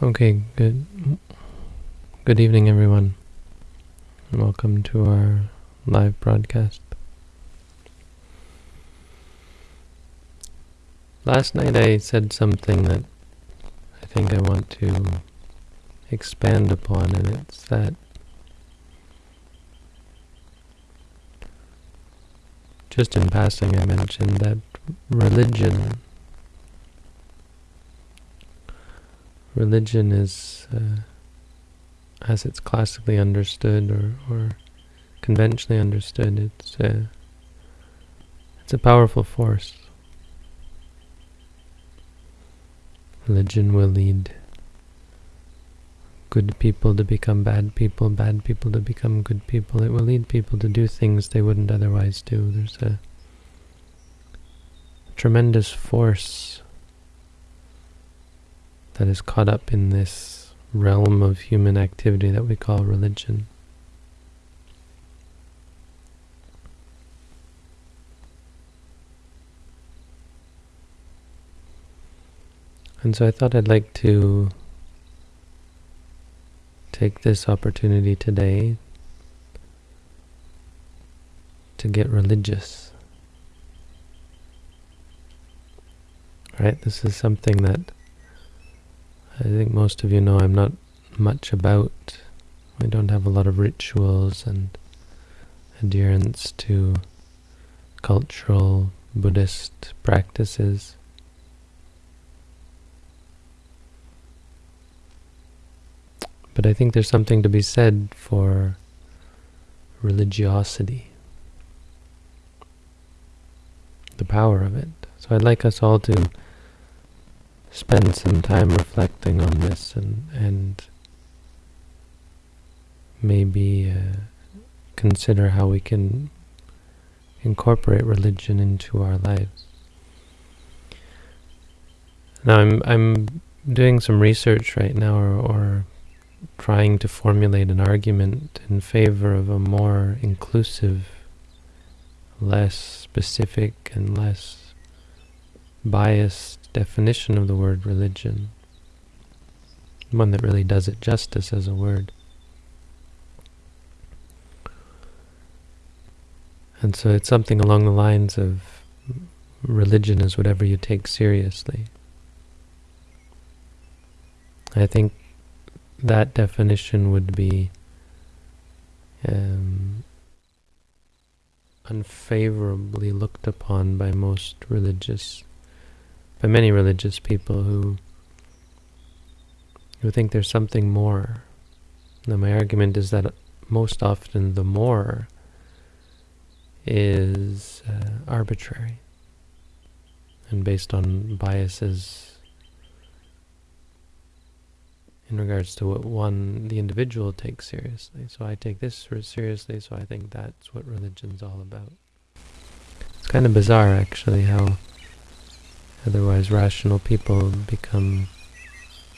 Okay, good good evening everyone. Welcome to our live broadcast. Last night I said something that I think I want to expand upon and it's that just in passing I mentioned that religion religion is, uh, as it's classically understood or, or conventionally understood, it's, uh, it's a powerful force. Religion will lead good people to become bad people, bad people to become good people. It will lead people to do things they wouldn't otherwise do. There's a tremendous force that is caught up in this realm of human activity that we call religion. And so I thought I'd like to take this opportunity today to get religious. Right? This is something that I think most of you know I'm not much about, I don't have a lot of rituals and adherence to cultural Buddhist practices. But I think there's something to be said for religiosity, the power of it. So I'd like us all to spend some time reflecting on this and, and maybe uh, consider how we can incorporate religion into our lives. Now I'm I'm doing some research right now or, or trying to formulate an argument in favor of a more inclusive, less specific and less biased definition of the word religion, one that really does it justice as a word. And so it's something along the lines of religion is whatever you take seriously. I think that definition would be um, unfavorably looked upon by most religious by many religious people who who think there's something more. Now my argument is that most often the more is uh, arbitrary and based on biases in regards to what one, the individual, takes seriously. So I take this seriously, so I think that's what religion's all about. It's kind of bizarre, actually, how Otherwise, rational people become,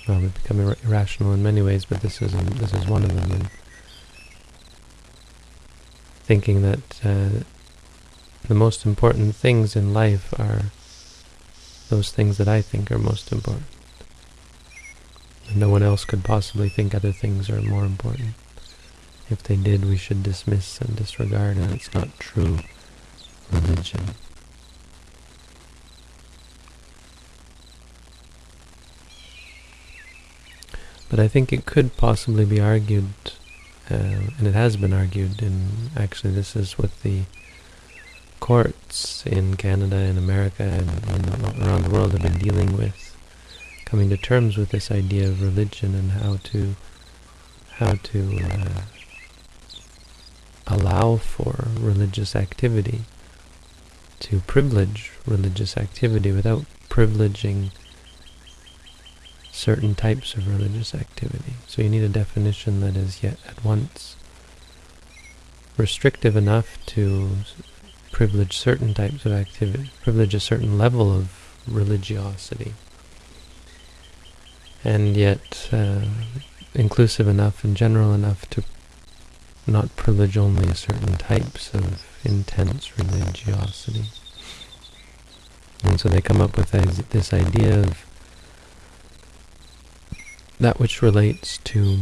well, they become ir irrational in many ways, but this is this is one of them. And thinking that uh, the most important things in life are those things that I think are most important. No one else could possibly think other things are more important. If they did, we should dismiss and disregard, and it's not true religion. But I think it could possibly be argued, uh, and it has been argued, and actually this is what the courts in Canada and America and, around the world have been dealing with, coming to terms with this idea of religion and how to how to uh, allow for religious activity, to privilege religious activity without privileging certain types of religious activity. So you need a definition that is yet at once restrictive enough to privilege certain types of activity, privilege a certain level of religiosity, and yet uh, inclusive enough and general enough to not privilege only certain types of intense religiosity. And so they come up with this idea of that which relates to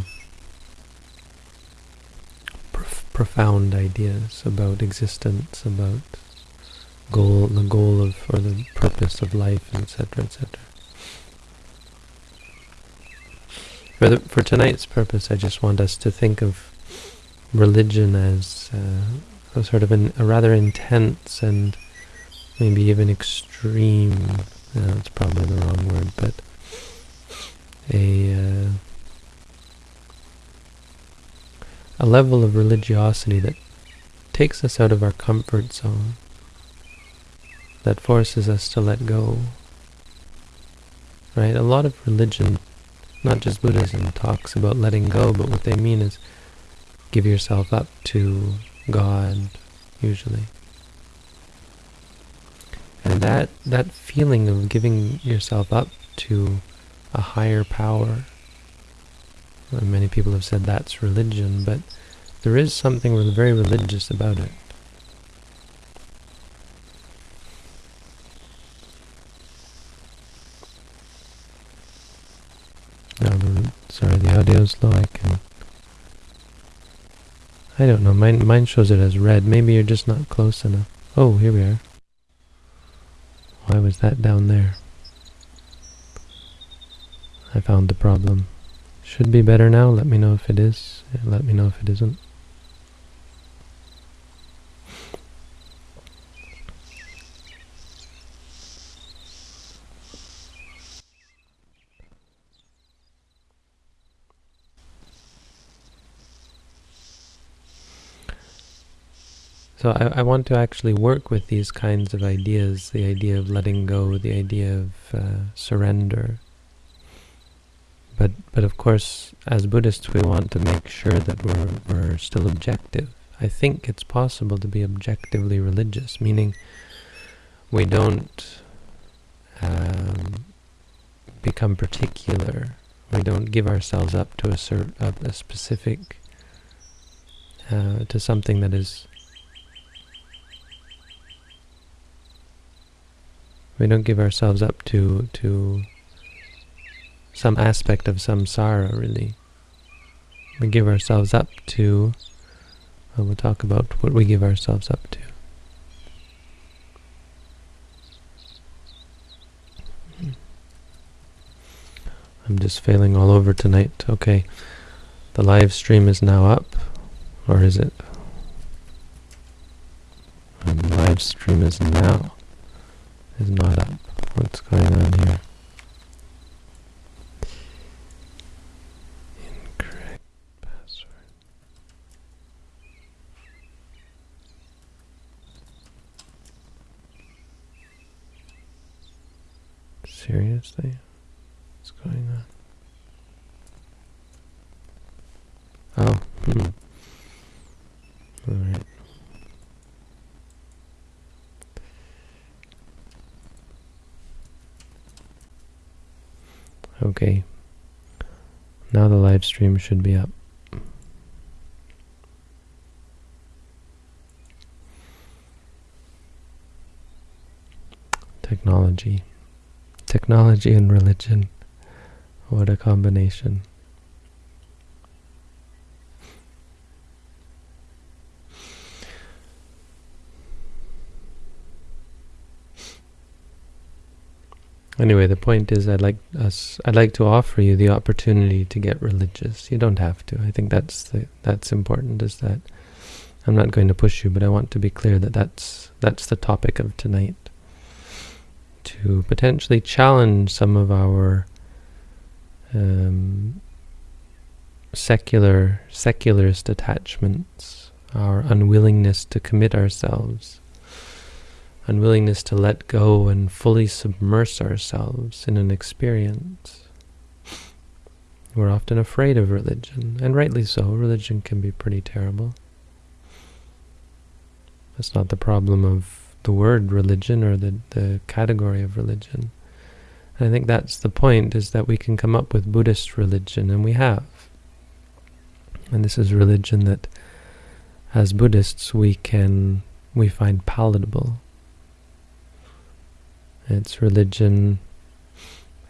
prof profound ideas about existence, about goal, the goal of, or the purpose of life, etc., etc. For, the, for tonight's purpose, I just want us to think of religion as uh, a sort of an, a rather intense and maybe even extreme, that's probably the wrong word, but a uh, a level of religiosity that takes us out of our comfort zone, that forces us to let go. Right? A lot of religion, not just Buddhism, talks about letting go, but what they mean is give yourself up to God, usually. And that, that feeling of giving yourself up to a higher power, and many people have said that's religion, but there is something very religious about it. Sorry, the audio's low. I can. I don't know. Mine, mine shows it as red. Maybe you're just not close enough. Oh, here we are. Why was that down there? I found the problem. Should be better now. Let me know if it is. Let me know if it isn't. So I, I want to actually work with these kinds of ideas, the idea of letting go, the idea of uh, surrender. But but of course, as Buddhists, we want to make sure that we're, we're still objective. I think it's possible to be objectively religious, meaning we don't um, become particular. We don't give ourselves up to a, cert, a, a specific, uh, to something that is We don't give ourselves up to to some aspect of samsara, really. We give ourselves up to, well, we'll talk about what we give ourselves up to. I'm just failing all over tonight. Okay, the live stream is now up, or is it? the live stream is now is not up. What's going on here? Incorrect password. Seriously? What's going on? Oh, hmm. Alright. Okay. Now the live stream should be up. Technology. Technology and religion. What a combination. Anyway, the point is I'd like us I'd like to offer you the opportunity to get religious. You don't have to. I think that's the, that's important is that I'm not going to push you, but I want to be clear that that's that's the topic of tonight. To potentially challenge some of our um, secular secularist attachments, our unwillingness to commit ourselves unwillingness to let go and fully submerge ourselves in an experience. We're often afraid of religion, and rightly so. Religion can be pretty terrible. That's not the problem of the word religion or the, the category of religion. And I think that's the point, is that we can come up with Buddhist religion, and we have. And this is religion that, as Buddhists, we can we find palatable. It's religion.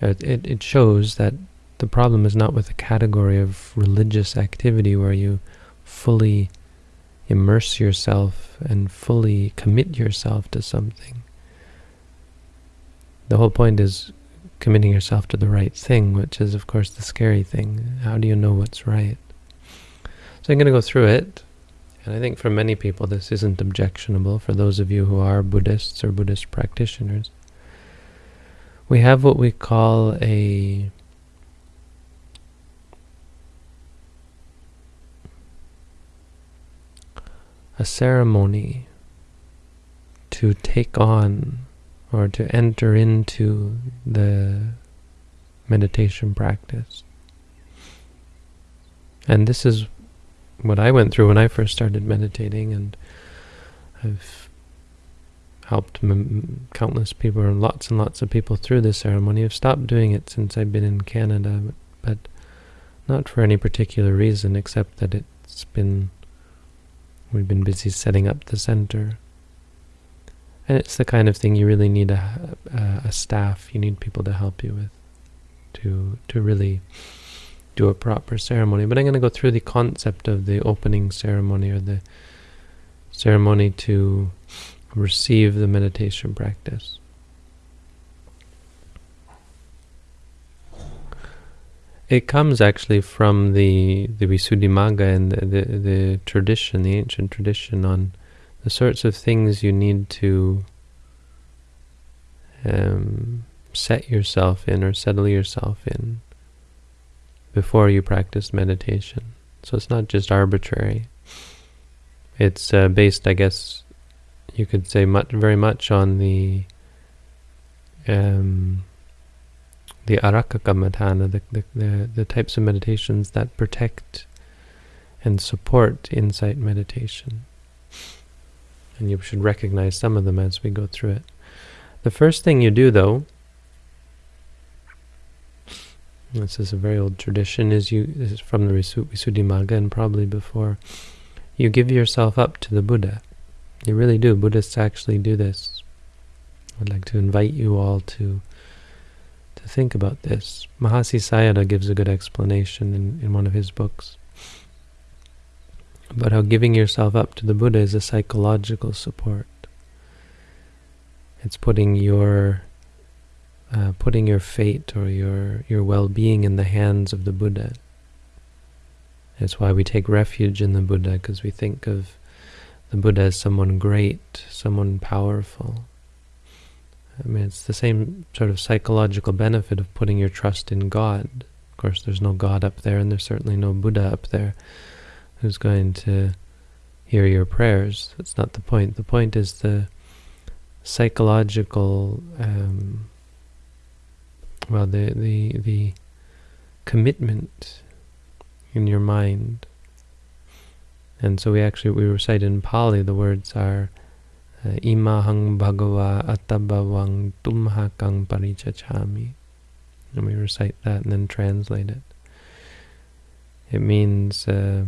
It, it, it shows that the problem is not with the category of religious activity where you fully immerse yourself and fully commit yourself to something. The whole point is committing yourself to the right thing, which is, of course, the scary thing. How do you know what's right? So I'm going to go through it. And I think for many people this isn't objectionable, for those of you who are Buddhists or Buddhist practitioners. We have what we call a a ceremony to take on or to enter into the meditation practice. And this is what I went through when I first started meditating, and I've helped countless people, lots and lots of people through this ceremony. I've stopped doing it since I've been in Canada, but, but not for any particular reason, except that it's been We've been busy setting up the center. And it's the kind of thing you really need a, a, a staff, you need people to help you with to to really do a proper ceremony. But I'm going to go through the concept of the opening ceremony or the ceremony to receive the meditation practice. It comes actually from the the Visuddhimagga and the, the, the tradition, the ancient tradition on the sorts of things you need to um, set yourself in or settle yourself in before you practice meditation. So it's not just arbitrary. It's uh, based, I guess, you could say much, very much on the um, the Araka the, the, the, the types of meditations that protect and support insight meditation. And you should recognize some of them as we go through it. The first thing you do, though, this is a very old tradition, is you is from the Visuddhimagga and probably before, you give yourself up to the Buddha. You really do. Buddhists actually do this. I'd like to invite you all to think about this. Mahasi Sayadaw gives a good explanation in, in one of his books about how giving yourself up to the Buddha is a psychological support. It's putting your uh, putting your fate or your your well-being in the hands of the Buddha. That's why we take refuge in the Buddha, because we think of the Buddha as someone great, someone powerful. I mean, it's the same sort of psychological benefit of putting your trust in God. Of course, there's no God up there, and there's certainly no Buddha up there who's going to hear your prayers. That's not the point. The point is the psychological, um, well, the, the, the commitment in your mind. And so we actually, we recite in Pali, the words are, Imahang Bhagava Attabhavang Tumhakang Parichachami. And we recite that and then translate it. It means uh,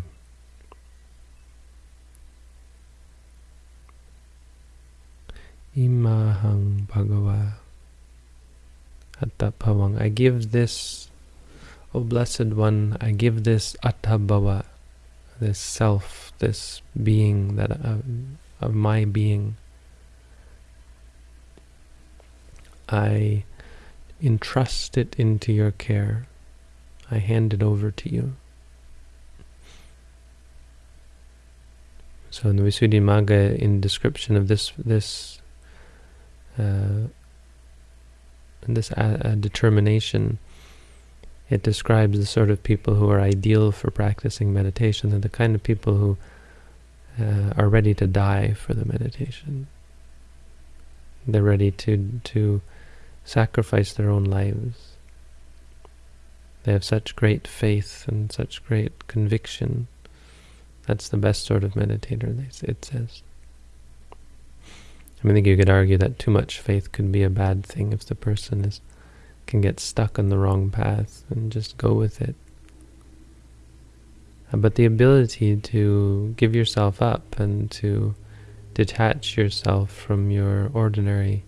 Imahang Bhagava Attabhavang. I give this, O Blessed One, I give this Attabhava, this self, this being that uh, of my being. I entrust it into your care. I hand it over to you. So in the Visuddhimagga, in description of this this uh, this uh, determination, it describes the sort of people who are ideal for practicing meditation. They're the kind of people who uh, are ready to die for the meditation. They're ready to to sacrifice their own lives. They have such great faith and such great conviction. That's the best sort of meditator, it says. I mean, I think you could argue that too much faith could be a bad thing if the person is can get stuck on the wrong path and just go with it. Uh, but the ability to give yourself up and to detach yourself from your ordinary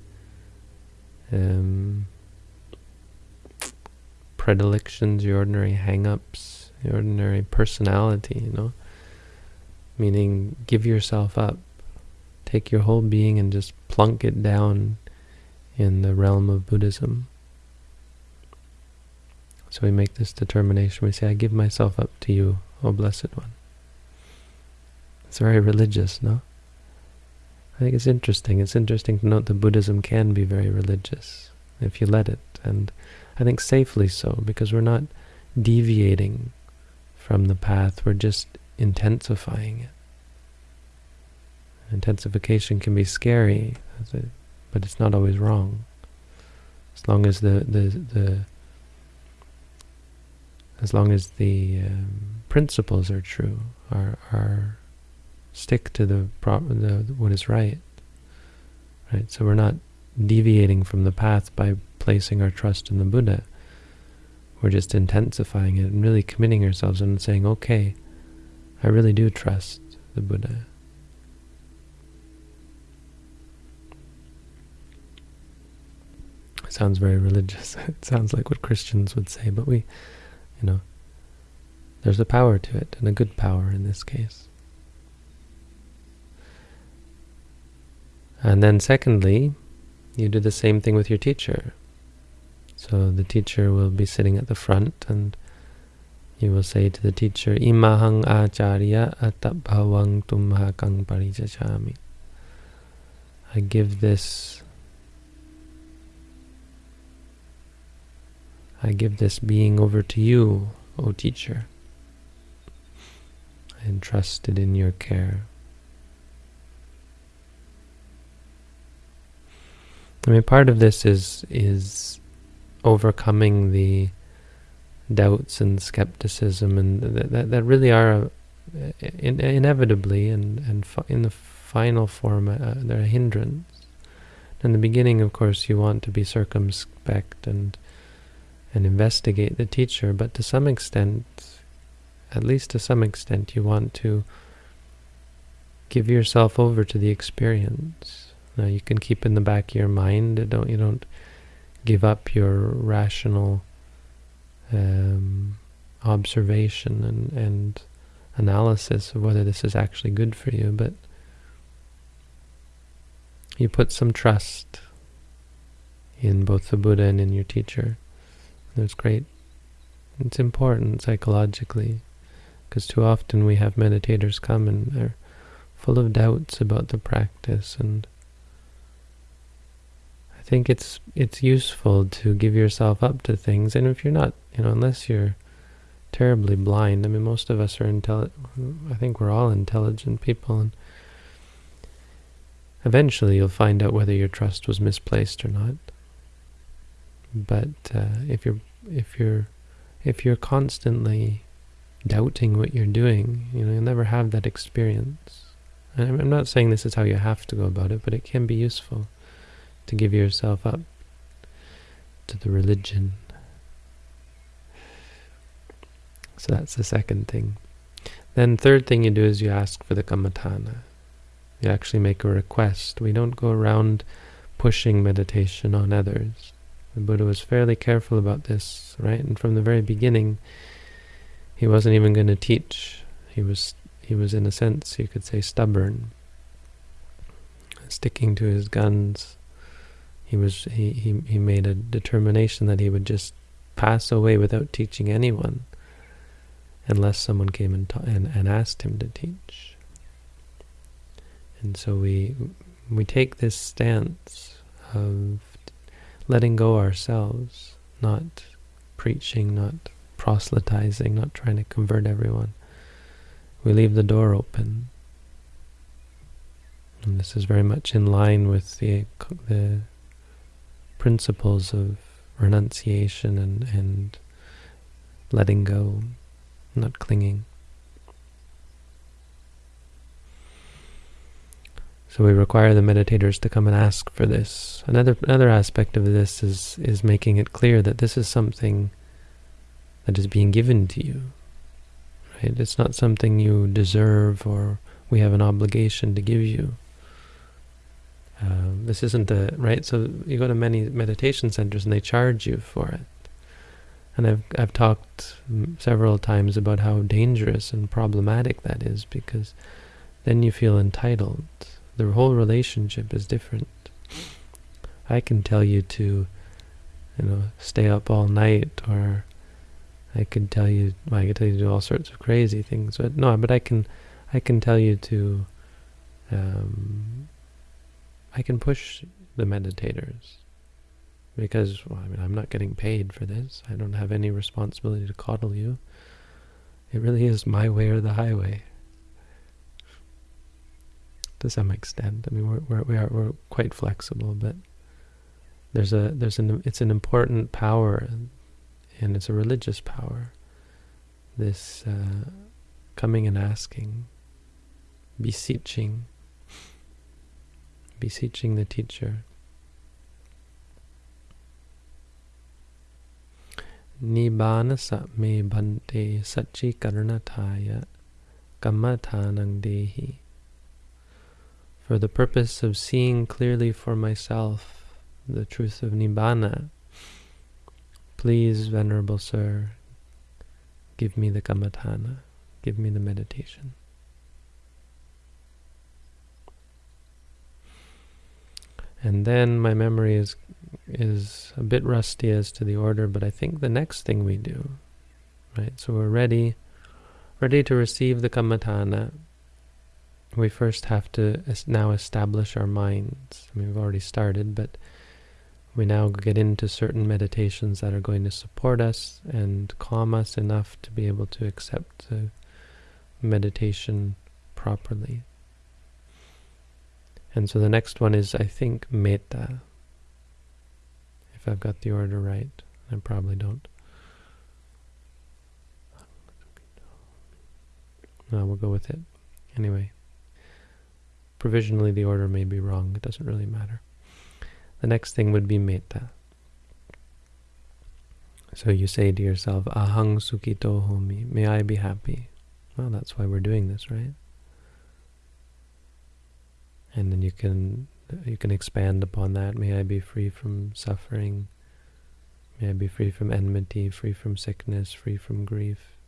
um, predilections, your ordinary hang-ups, your ordinary personality, you know. Meaning, give yourself up. Take your whole being and just plunk it down in the realm of Buddhism. So we make this determination. We say, I give myself up to you, O Blessed One. It's very religious, no? I think it's interesting. It's interesting to note that Buddhism can be very religious if you let it. And I think safely so, because we're not deviating from the path, we're just intensifying it. Intensification can be scary, but it's not always wrong. As long as the the, the as long as the um, principles are true, are are stick to the, the what is right. Right. So we're not deviating from the path by placing our trust in the Buddha. We're just intensifying it and really committing ourselves and saying, okay, I really do trust the Buddha. It sounds very religious. it sounds like what Christians would say, but we, you know, there's a power to it, and a good power in this case. And then secondly, you do the same thing with your teacher. So the teacher will be sitting at the front and you will say to the teacher, Imahang acharya attabhavang tumhakang parijachami. I give this I give this being over to you, O teacher. I entrust it in your care. I mean, part of this is is overcoming the doubts and skepticism, and that that, that really are uh, in, inevitably and and in the final form uh, they're a hindrance. In the beginning, of course, you want to be circumspect and and investigate the teacher, but to some extent, at least to some extent, you want to give yourself over to the experience now you can keep in the back of your mind. Don't you don't give up your rational um, observation and and analysis of whether this is actually good for you, but you put some trust in both the Buddha and in your teacher. There's great, it's important psychologically, because too often we have meditators come and they're full of doubts about the practice and I think it's it's useful to give yourself up to things, and if you're not, you know, unless you're terribly blind. I mean, most of us are intelligent. I think we're all intelligent people, and eventually you'll find out whether your trust was misplaced or not. But uh, if you're if you're if you're constantly doubting what you're doing, you know, you'll never have that experience. And I'm not saying this is how you have to go about it, but it can be useful to give yourself up to the religion. So that's the second thing. Then third thing you do is you ask for the kammatthana. You actually make a request. We don't go around pushing meditation on others. The Buddha was fairly careful about this, right? And from the very beginning, he wasn't even going to teach. He was, he was in a sense, you could say, stubborn, sticking to his guns, he was he, he, he made a determination that he would just pass away without teaching anyone unless someone came and, and, and asked him to teach. And so we we take this stance of letting go ourselves, not preaching, not proselytizing, not trying to convert everyone. We leave the door open. And this is very much in line with the the principles of renunciation and, and letting go, not clinging. So we require the meditators to come and ask for this. Another another aspect of this is is making it clear that this is something that is being given to you. Right? It's not something you deserve or we have an obligation to give you. Um, this isn't the right. So you go to many meditation centers and they charge you for it. And I've I've talked several times about how dangerous and problematic that is because then you feel entitled. The whole relationship is different. I can tell you to, you know, stay up all night, or I can tell you, well, I can tell you to do all sorts of crazy things. But no, but I can, I can tell you to, um, I can push the meditators because well, I mean I'm not getting paid for this. I don't have any responsibility to coddle you. It really is my way or the highway. To some extent, I mean we're we're we are we're quite flexible, but there's a there's an it's an important power, and it's a religious power. This uh, coming and asking, beseeching, beseeching the teacher Nibbana me bante sachi karnataya kammatthanang dehi. For the purpose of seeing clearly for myself the truth of Nibbana, please, Venerable Sir, give me the kammatthana, give me the meditation. And then my memory is is a bit rusty as to the order, but I think the next thing we do, right? So we're ready, ready to receive the kammatthana. We first have to now establish our minds. I mean, we've already started, but we now get into certain meditations that are going to support us and calm us enough to be able to accept the meditation properly. And so the next one is, I think, metta if I've got the order right. I probably don't. No, we'll go with it. Anyway, provisionally the order may be wrong. It doesn't really matter. The next thing would be metta. So you say to yourself, Ahang sukhito homi, may I be happy. Well, that's why we're doing this, right? And then you can you can expand upon that. May I be free from suffering. May I be free from enmity, free from sickness, free from grief.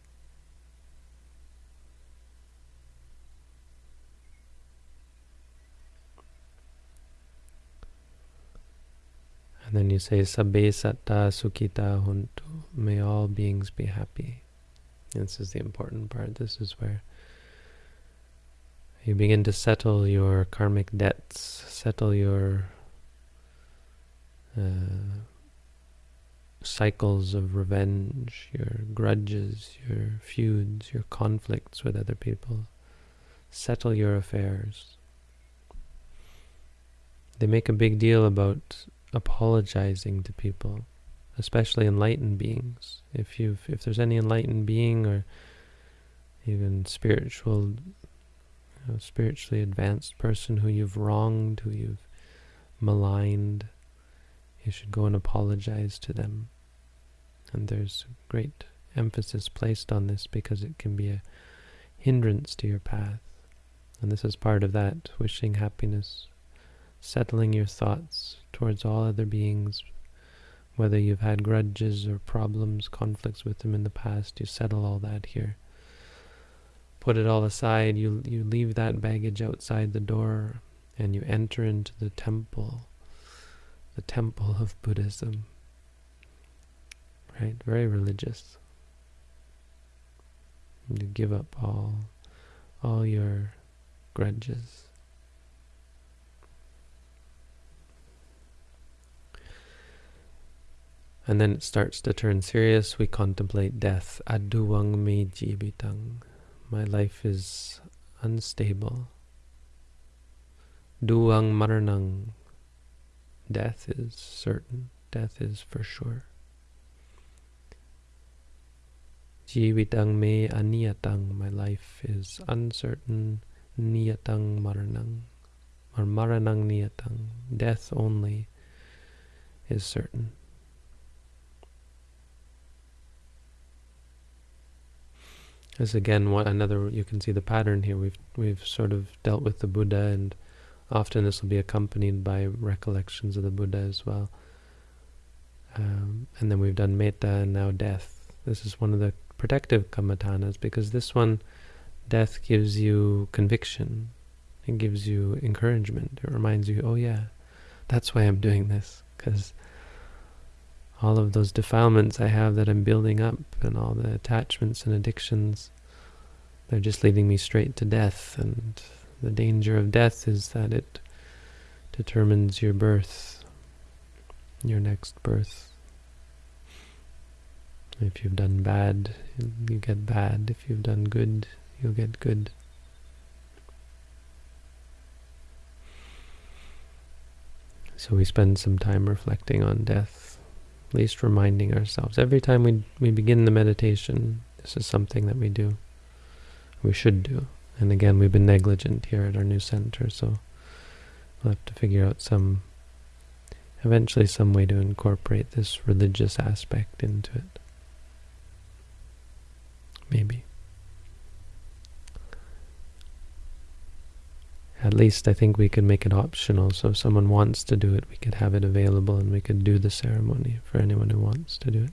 And then you say, Sabbe satta sukhita huntu. May all beings be happy. This is the important part. This is where you begin to settle your karmic debts, settle your uh, cycles of revenge, your grudges, your feuds, your conflicts with other people. Settle your affairs. They make a big deal about apologizing to people, especially enlightened beings. If you've, if there's any enlightened being or even spiritual a spiritually advanced person who you've wronged, who you've maligned, you should go and apologize to them. And there's great emphasis placed on this because it can be a hindrance to your path. And this is part of that, wishing happiness, settling your thoughts towards all other beings, whether you've had grudges or problems, conflicts with them in the past, you settle all that here put it all aside, you, you leave that baggage outside the door and you enter into the temple, the temple of Buddhism. Right? Very religious. You give up all, all your grudges. And then it starts to turn serious. We contemplate death. Aduwang me jivitang my life is unstable. Duang maranang. Death is certain. Death is for sure. Jivitang me aniyatang. My life is uncertain. Niyatang maranang. Or maranang niyatang. Death only is certain. This again one another you can see the pattern here. We've we've sort of dealt with the Buddha and often this will be accompanied by recollections of the Buddha as well. Um, and then we've done metta and now death. This is one of the protective kammatthānas because this one, death gives you conviction. It gives you encouragement. It reminds you, oh yeah, that's why I'm doing this. Because all of those defilements I have that I'm building up and all the attachments and addictions, they're just leading me straight to death. And the danger of death is that it determines your birth, your next birth. If you've done bad, you get bad. If you've done good, you'll get good. So we spend some time reflecting on death, least reminding ourselves. Every time we, we begin the meditation, this is something that we do, we should do. And again, we've been negligent here at our new center, so we'll have to figure out some, eventually some way to incorporate this religious aspect into it. Maybe. At least I think we could make it optional, so if someone wants to do it, we could have it available and we could do the ceremony for anyone who wants to do it.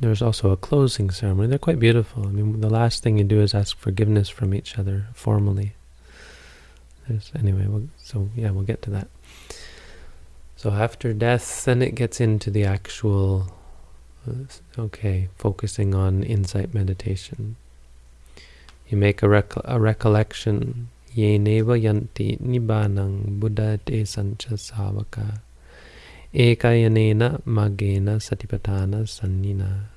There's also a closing ceremony. They're quite beautiful. I mean, the last thing you do is ask forgiveness from each other formally. There's, anyway, we'll, so yeah, we'll get to that. So after death, then it gets into the actual, uh, okay, focusing on insight meditation. You make a, rec a recollection. Ye neva yanti nibbanang buddha te sancha savaka. Ekayanena magena satipatthana sannina.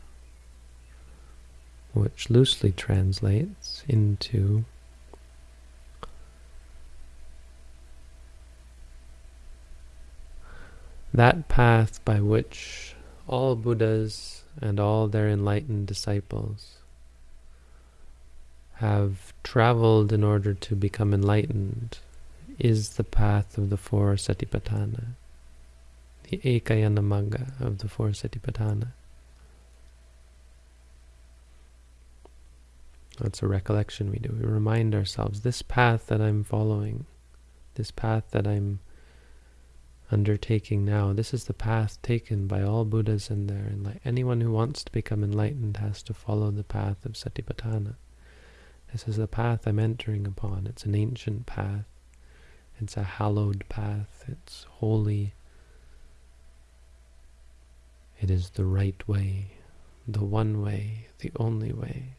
Which loosely translates into that path by which all Buddhas and all their enlightened disciples have traveled in order to become enlightened is the path of the four satipatthana, the ekayana magga of the four satipatthana. That's a recollection we do. We remind ourselves, this path that I'm following, this path that I'm undertaking now, this is the path taken by all Buddhas and their anyone who wants to become enlightened has to follow the path of Satipatthana. This is the path I'm entering upon. It's an ancient path. It's a hallowed path. It's holy. It is the right way, the one way, the only way.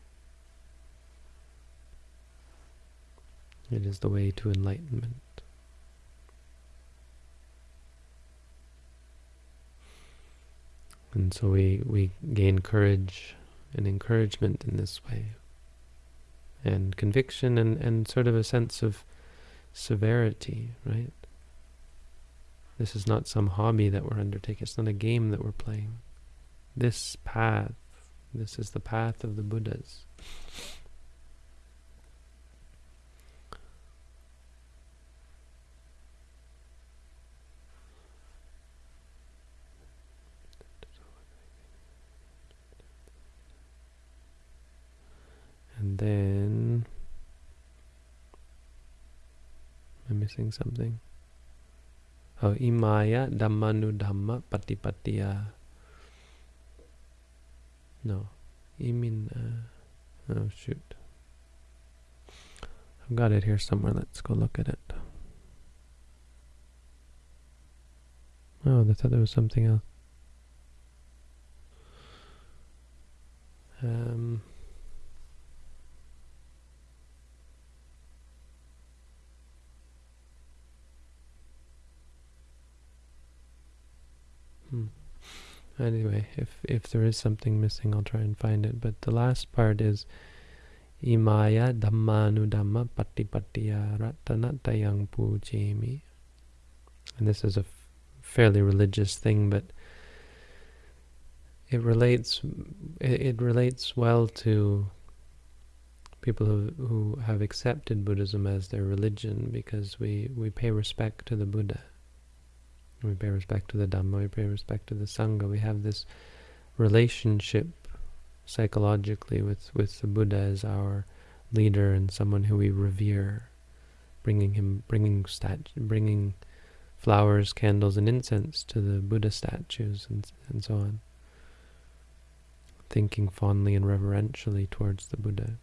It is the way to enlightenment. And so we, we gain courage and encouragement in this way and conviction and, and sort of a sense of severity, right? This is not some hobby that we're undertaking. It's not a game that we're playing. This path, this is the path of the Buddhas. And then... Am I missing something? Oh, imaya dhammanu dhamma patipattiya. No. Imin... Uh, oh, shoot. I've got it here somewhere. Let's go look at it. Oh, I thought there was something else. Um... Hmm. Anyway, if if there is something missing, I'll try and find it. But the last part is Imaya Dhammanu Dhamma Patipattiya Ratanatayang Pujemi. And this is a fairly religious thing, but it relates it, it relates well to people who who have accepted Buddhism as their religion because we we pay respect to the Buddha we pay respect to the Dhamma, we pay respect to the Sangha. We have this relationship psychologically with, with the Buddha as our leader and someone who we revere, bringing him, bringing stat, bringing flowers, candles, and incense to the Buddha statues and, and so on. Thinking fondly and reverentially towards the Buddha.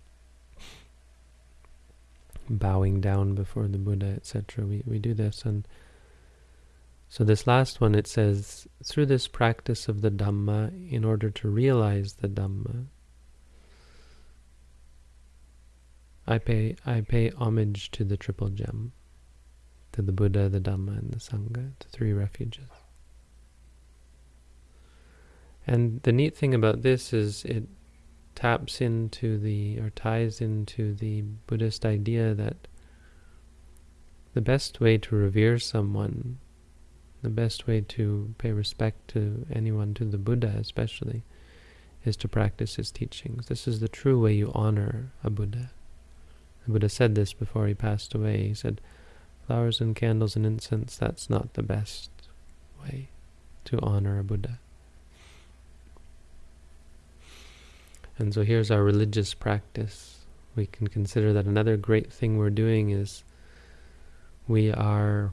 Bowing down before the Buddha, etc. We, we do this. and So this last one, it says, through this practice of the Dhamma, in order to realize the Dhamma, I pay I pay homage to the triple gem, to the Buddha, the Dhamma, and the Sangha, the three refuges. And the neat thing about this is it taps into the, or ties into the Buddhist idea that the best way to revere someone, the best way to pay respect to anyone, to the Buddha especially, is to practice his teachings. This is the true way you honor a Buddha. The Buddha said this before he passed away. He said, flowers and candles and incense, that's not the best way to honor a Buddha. And so here's our religious practice. We can consider that another great thing we're doing is we are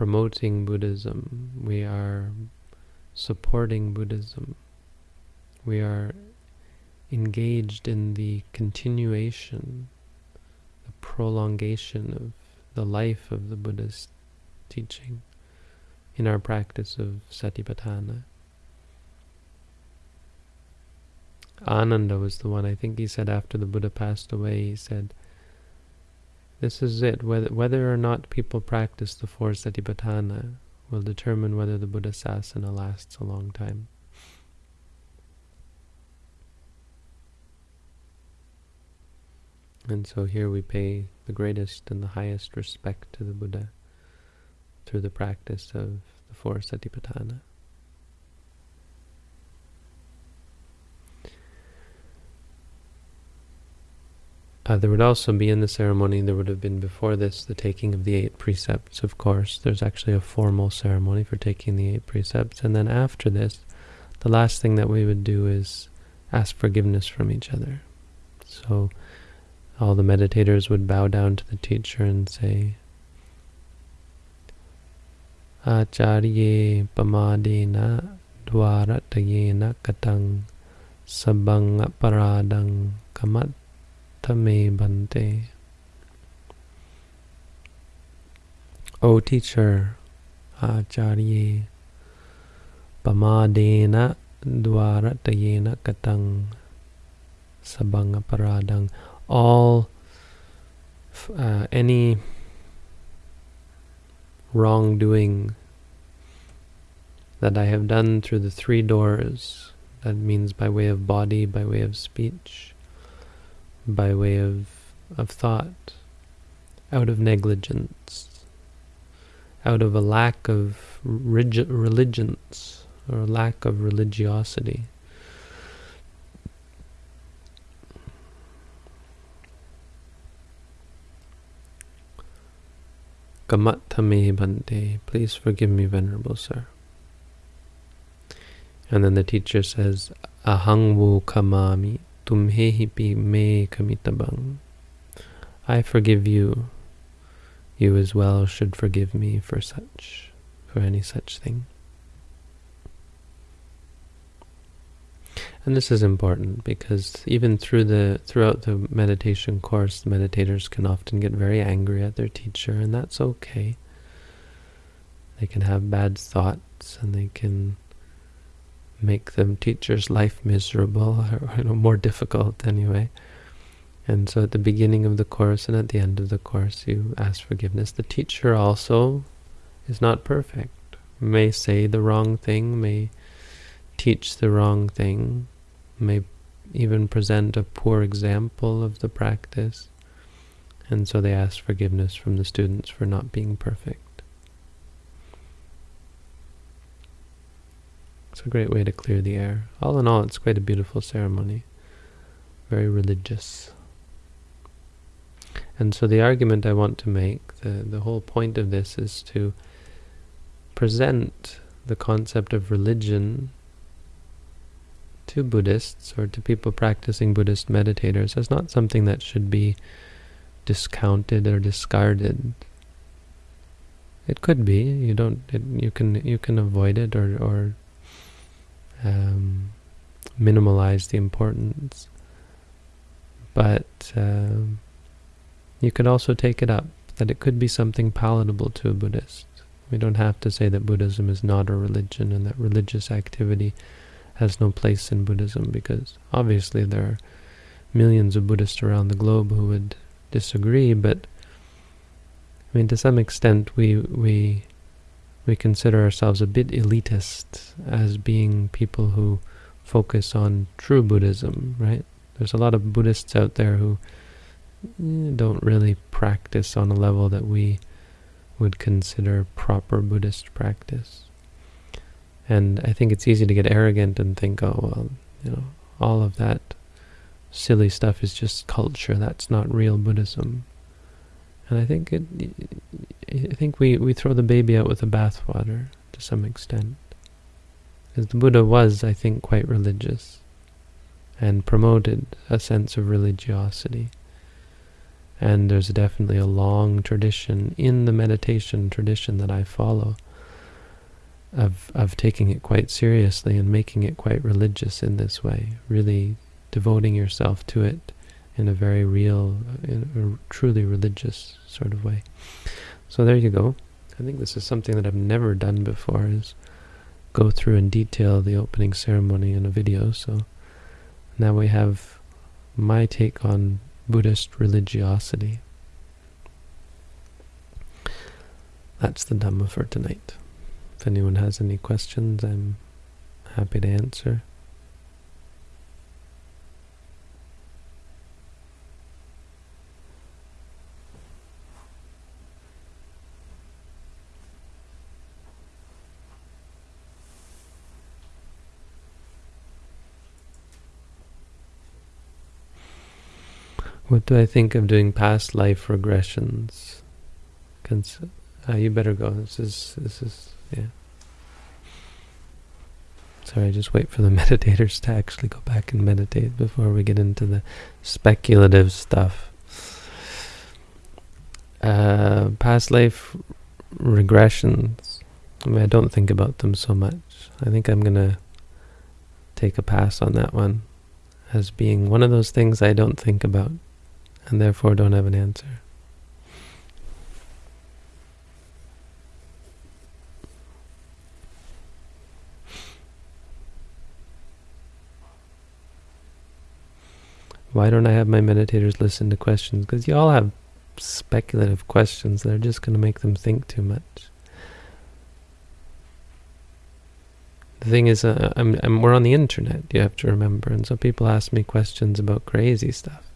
promoting Buddhism. We are supporting Buddhism. We are engaged in the continuation, the prolongation of the life of the Buddha's teaching in our practice of Satipatthana. Ananda was the one, I think he said after the Buddha passed away, he said, this is it, whether, whether or not people practice the four Satipatthana will determine whether the Buddha Sasana lasts a long time. And so here we pay the greatest and the highest respect to the Buddha through the practice of the four Satipatthana. Uh, there would also be in the ceremony, there would have been before this, the taking of the eight precepts, of course. There's actually a formal ceremony for taking the eight precepts. And then after this, the last thing that we would do is ask forgiveness from each other. So all the meditators would bow down to the teacher and say, Acharye pamadena dwaratayena katang sabang paradang kamattame bante. O teacher, Acharye pamadena dwaratayena katang sabang paradang all uh, any wrongdoing that I have done through the three doors, that means by way of body, by way of speech, by way of, of thought, out of negligence, out of a lack of religions or lack of religiosity. Kamattame please forgive me, Venerable Sir. And then the teacher says, Ahang wo kamami tumhehipi me kamitabang. I forgive you. You as well should forgive me for such, for any such thing. And this is important because even through the throughout the meditation course, the meditators can often get very angry at their teacher, and that's okay. They can have bad thoughts, and they can make the teacher's life miserable, or you know, more difficult anyway. And so at the beginning of the course and at the end of the course, you ask forgiveness. The teacher also is not perfect, may say the wrong thing, may teach the wrong thing, may even present a poor example of the practice, and so they ask forgiveness from the students for not being perfect. It's a great way to clear the air. All in all, it's quite a beautiful ceremony, very religious. And so the argument I want to make, the, the whole point of this is to present the concept of religion to Buddhists or to people practicing Buddhist meditators as not something that should be discounted or discarded. It could be. You don't. It, you can. You can avoid it or or um, minimalize the importance. But um, you could also take it up that it could be something palatable to a Buddhist. We don't have to say that Buddhism is not a religion and that religious activity has no place in Buddhism because obviously there are millions of Buddhists around the globe who would disagree, but I mean to some extent we we we consider ourselves a bit elitist as being people who focus on true Buddhism, right? There's a lot of Buddhists out there who eh, don't really practice on a level that we would consider proper Buddhist practice. And I think it's easy to get arrogant and think, oh, well, you know, all of that silly stuff is just culture. That's not real Buddhism. And I think it, I think we, we throw the baby out with the bathwater to some extent. Because the Buddha was, I think, quite religious and promoted a sense of religiosity. And there's definitely a long tradition in the meditation tradition that I follow of of taking it quite seriously and making it quite religious in this way, really devoting yourself to it in a very real, in a truly religious sort of way. So there you go. I think this is something that I've never done before, is go through in detail the opening ceremony in a video. So now we have my take on Buddhist religiosity. That's the Dhamma for tonight. If anyone has any questions, I'm happy to answer. What do I think of doing past life regressions? Cons uh, you better go. This is, this is, yeah. Sorry, I just wait for the meditators to actually go back and meditate before we get into the speculative stuff. Uh, past life regressions. I mean, I don't think about them so much. I think I'm going to take a pass on that one as being one of those things I don't think about and therefore don't have an answer. Why don't I have my meditators listen to questions? Because you all have speculative questions that are just going to make them think too much. The thing is, uh, I'm, I'm, we're on the internet, you have to remember, and so people ask me questions about crazy stuff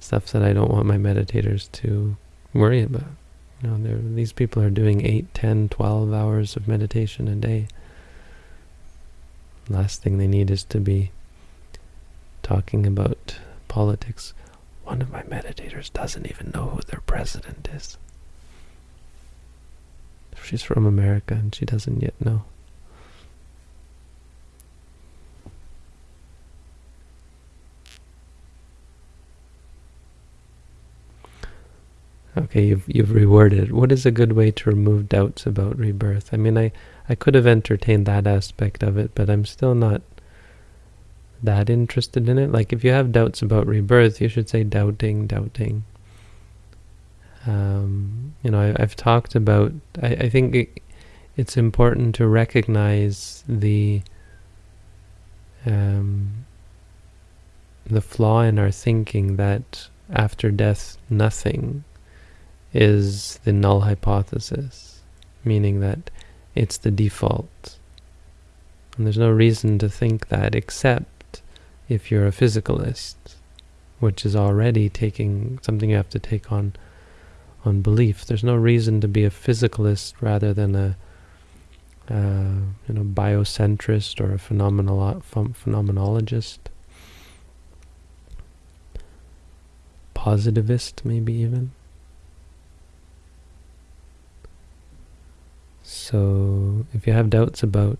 stuff that I don't want my meditators to worry about. You know, these people are doing 8, 10, 12 hours of meditation a day. Last thing they need is to be talking about politics. One of my meditators doesn't even know who their president is. She's from America and she doesn't yet know. Okay, you've you've reworded. What is a good way to remove doubts about rebirth? I mean, I I could have entertained that aspect of it, but I'm still not that interested in it. Like, if you have doubts about rebirth, you should say doubting, doubting. Um, you know, I, have talked about. I, I think it, it's important to recognize the um, the flaw in our thinking that after death, nothing is the null hypothesis, meaning that it's the default. And there's no reason to think that except if you're a physicalist, which is already taking something you have to take on on belief. There's no reason to be a physicalist rather than a uh, you know biocentrist or a phenomenolo phenomenologist, positivist maybe even. So if you have doubts about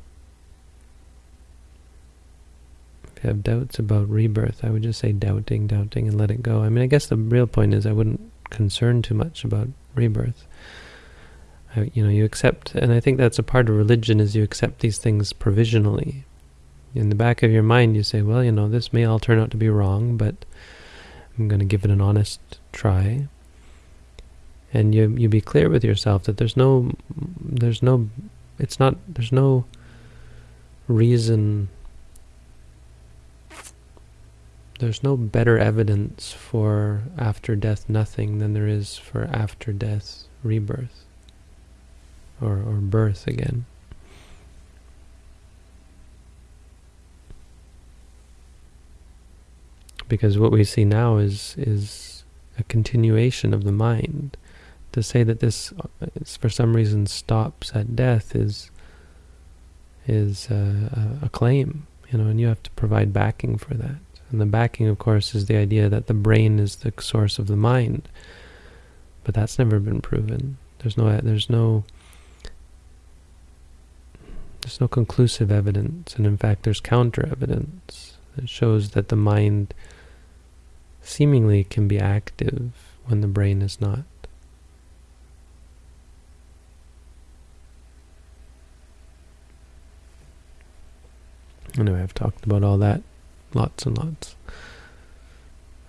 if you have doubts about rebirth, I would just say doubting, doubting, and let it go. I mean, I guess the real point is I wouldn't concern too much about rebirth. you know, you accept, and I think that's a part of religion is you accept these things provisionally. In the back of your mind, you say, well, you know, this may all turn out to be wrong, but I'm going to give it an honest try. And you you be clear with yourself that there's no, there's no, it's not, there's no reason, there's no better evidence for after death nothing than there is for after death rebirth or, or birth again. Because what we see now is is a continuation of the mind. To say that this, for some reason, stops at death is is uh, a, a claim, you know, and you have to provide backing for that. And the backing, of course, is the idea that the brain is the source of the mind. But that's never been proven. There's no, there's no there's no conclusive evidence, and in fact there's counter-evidence that shows that the mind seemingly can be active when the brain is not. Anyway, I've talked about all that lots and lots.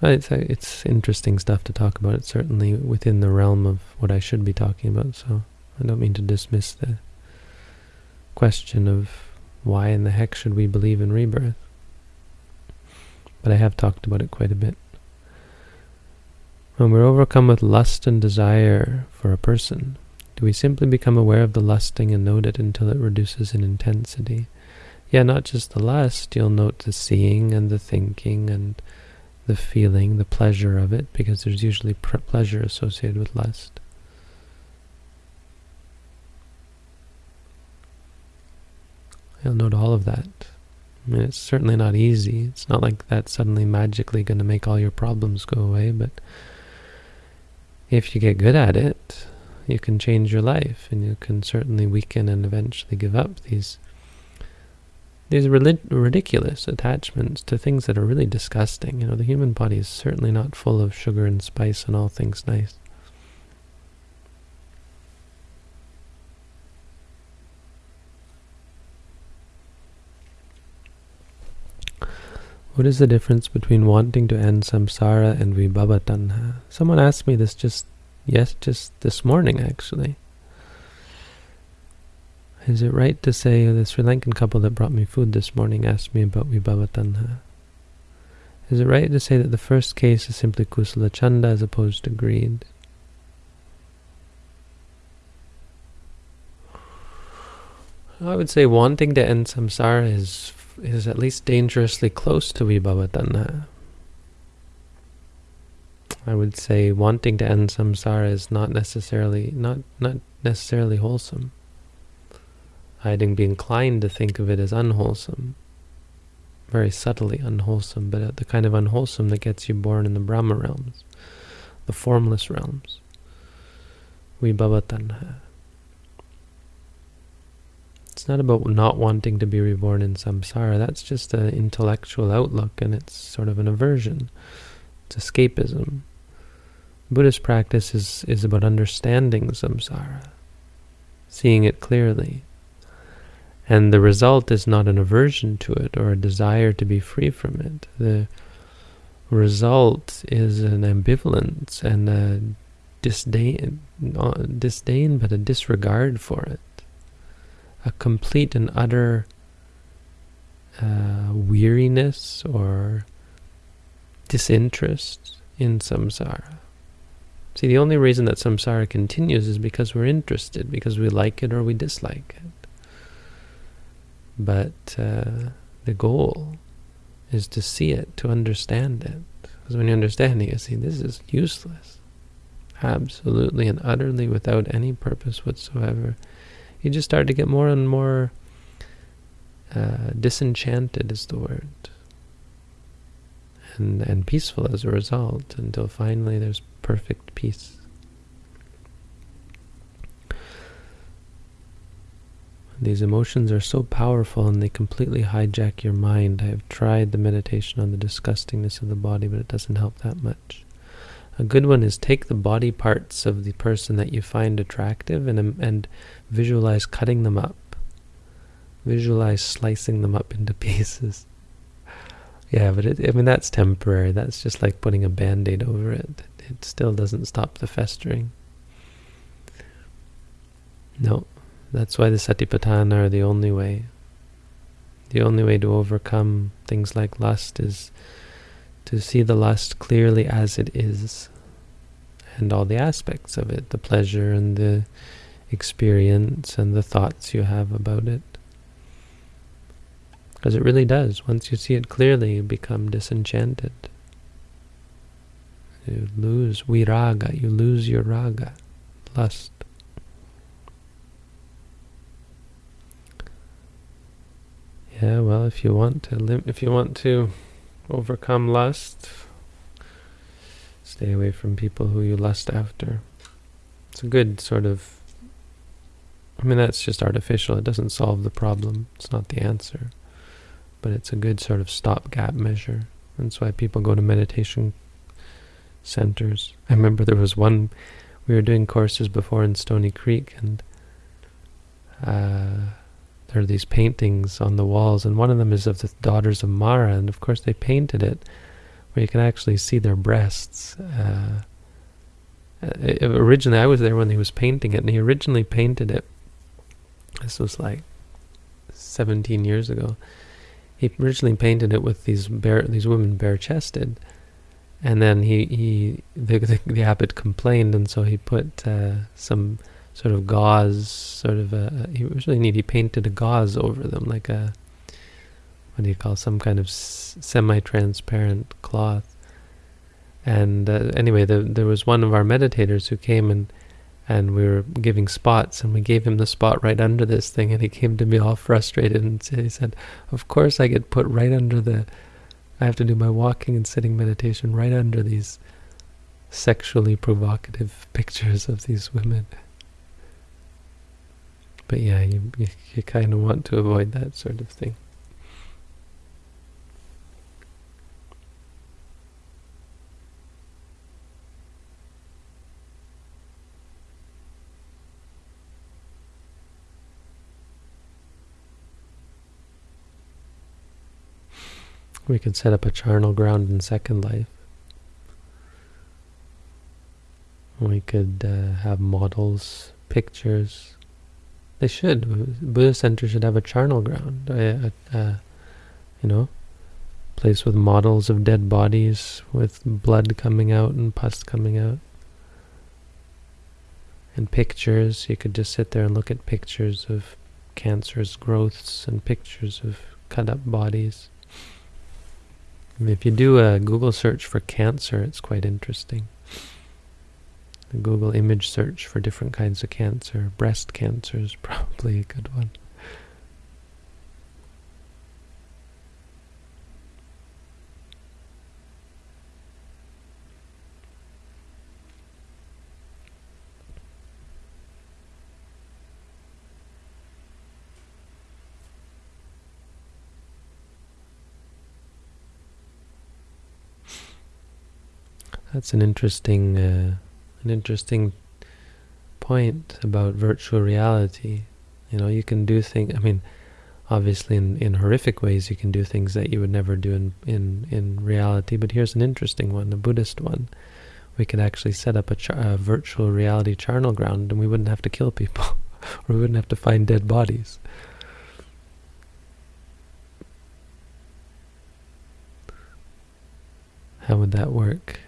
It's, it's interesting stuff to talk about. It's certainly within the realm of what I should be talking about, so I don't mean to dismiss the question of why in the heck should we believe in rebirth? But I have talked about it quite a bit. When we're overcome with lust and desire for a person, do we simply become aware of the lusting and note it until it reduces in intensity? Yeah, not just the lust, you'll note the seeing and the thinking and the feeling, the pleasure of it, because there's usually pleasure associated with lust. You'll note all of that. I mean, it's certainly not easy. It's not like that's suddenly magically going to make all your problems go away, but if you get good at it, you can change your life, and you can certainly weaken and eventually give up these these ridiculous attachments to things that are really disgusting. You know, the human body is certainly not full of sugar and spice and all things nice. What is the difference between wanting to end samsara and vibhava tanha? Someone asked me this just, yes, just this morning actually. Is it right to say, the Sri Lankan couple that brought me food this morning asked me about vibhava tanha. Is it right to say that the first case is simply kusala chanda as opposed to greed? I would say wanting to end samsara is is at least dangerously close to vibhavatanha. I would say wanting to end samsara is not necessarily not not necessarily wholesome. I'd be inclined to think of it as unwholesome, very subtly unwholesome, but uh, the kind of unwholesome that gets you born in the Brahma realms, the formless realms. Vibhava tanha. It's not about not wanting to be reborn in samsara. That's just an intellectual outlook, and it's sort of an aversion. It's escapism. Buddhist practice is, is about understanding samsara, seeing it clearly. And the result is not an aversion to it or a desire to be free from it. The result is an ambivalence and a disdain, not disdain, but a disregard for it a complete and utter uh, weariness or disinterest in samsara. See, the only reason that samsara continues is because we're interested, because we like it or we dislike it. But uh, the goal is to see it, to understand it. Because when you understand it, you see this is useless. Absolutely and utterly without any purpose whatsoever you just start to get more and more uh, disenchanted is the word and and peaceful as a result until finally there's perfect peace these emotions are so powerful and they completely hijack your mind. I have tried the meditation on the disgustingness of the body, but it doesn't help that much. A good one is take the body parts of the person that you find attractive and um, and visualize cutting them up. Visualize slicing them up into pieces. Yeah, but it, I mean that's temporary. That's just like putting a band-aid over it. It still doesn't stop the festering. No, that's why the satipatthana are the only way. The only way to overcome things like lust is to see the lust clearly as it is and all the aspects of it, the pleasure and the experience and the thoughts you have about it. Because it really does. Once you see it clearly, you become disenchanted. You lose viraga, you lose your raga, lust. Yeah, well, if you want to, if you want to overcome lust. Stay away from people who you lust after. It's a good sort of, I mean, that's just artificial. It doesn't solve the problem. It's not the answer. But it's a good sort of stopgap measure. That's why people go to meditation centers. I remember there was one, we were doing courses before in Stony Creek, and uh, there are these paintings on the walls, and one of them is of the daughters of Mara, and of course they painted it where you can actually see their breasts. Uh, it, originally, I was there when he was painting it, and he originally painted it. This was like 17 years ago. He originally painted it with these bare, these women bare-chested, and then he, he the, the, the abbot complained, and so he put uh, some sort of gauze, sort of a, he was really neat. He painted a gauze over them, like a, what do you call, some kind of semi-transparent cloth. And uh, anyway, the, there was one of our meditators who came and and we were giving spots, and we gave him the spot right under this thing, and he came to me all frustrated, and he said, "Of course I get put right under the. I have to do my walking and sitting meditation right under these sexually provocative pictures of these women." But yeah, you, you, you kind of want to avoid that sort of thing. We could set up a charnel ground in Second Life. We could uh, have models, pictures, they should. Buddhist center should have a charnel ground. A, a, a, you know, place with models of dead bodies with blood coming out and pus coming out. And pictures. You could just sit there and look at pictures of cancerous growths and pictures of cut up bodies. if you do a Google search for cancer, it's quite interesting. The Google image search for different kinds of cancer. Breast cancer is probably a good one. That's an interesting uh, an interesting point about virtual reality. You know, you can do things, I mean, obviously in, in horrific ways you can do things that you would never do in, in, in reality, but here's an interesting one, a Buddhist one. We could actually set up a, a virtual reality charnel ground and we wouldn't have to kill people, or we wouldn't have to find dead bodies. How would that work?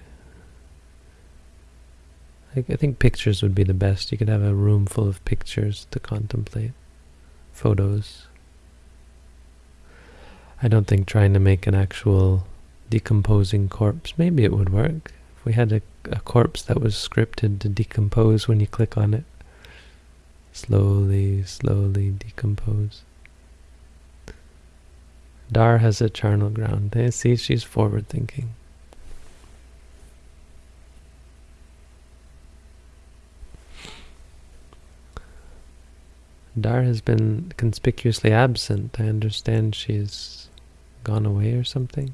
I, I think pictures would be the best. You could have a room full of pictures to contemplate, photos. I don't think trying to make an actual decomposing corpse, maybe it would work. If we had a, a corpse that was scripted to decompose when you click on it, slowly, slowly decompose. Dar has a charnel ground. See, she's forward thinking. Dar has been conspicuously absent. I understand she's gone away or something.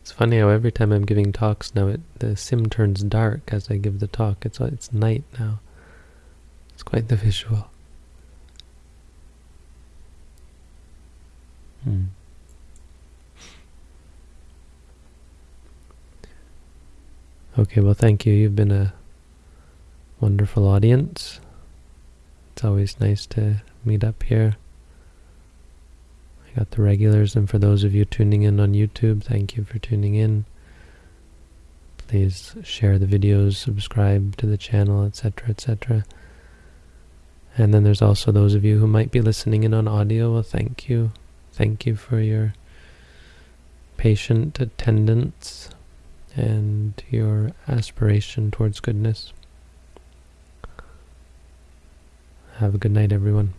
It's funny how every time I'm giving talks now, it, the sim turns dark as I give the talk. It's it's night now. It's quite the visual. Hmm. Okay, well, thank you. You've been a wonderful audience. It's always nice to meet up here. I got the regulars, and for those of you tuning in on YouTube, thank you for tuning in. Please share the videos, subscribe to the channel, etc., etc. And then there's also those of you who might be listening in on audio. Well, thank you. Thank you for your patient attendance and your aspiration towards goodness. Have a good night, everyone.